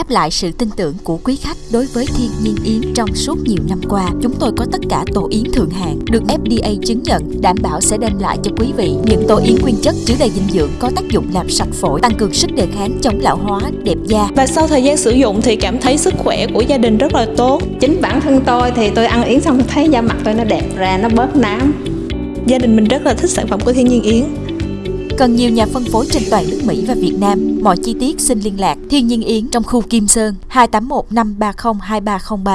Đáp lại sự tin tưởng của quý khách đối với Thiên Nhiên Yến trong suốt nhiều năm qua, chúng tôi có tất cả tổ yến thượng hạng được FDA chứng nhận, đảm bảo sẽ đem lại cho quý vị những tổ yến nguyên chất chứa đầy dinh dưỡng có tác dụng làm sạch phổi, tăng cường sức đề kháng, chống lão hóa, đẹp da. Và sau thời gian sử dụng thì cảm thấy sức khỏe của gia đình rất là tốt. Chính bản thân tôi thì tôi ăn yến xong thấy da mặt tôi nó đẹp ra, nó bớt nám. Gia đình mình rất là thích sản phẩm của Thiên Nhiên Yến. Cần nhiều nhà phân phối trên toàn nước Mỹ và Việt Nam. Mọi chi tiết xin liên lạc Thiên Nhiên Yến trong khu Kim Sơn 281 530 2303.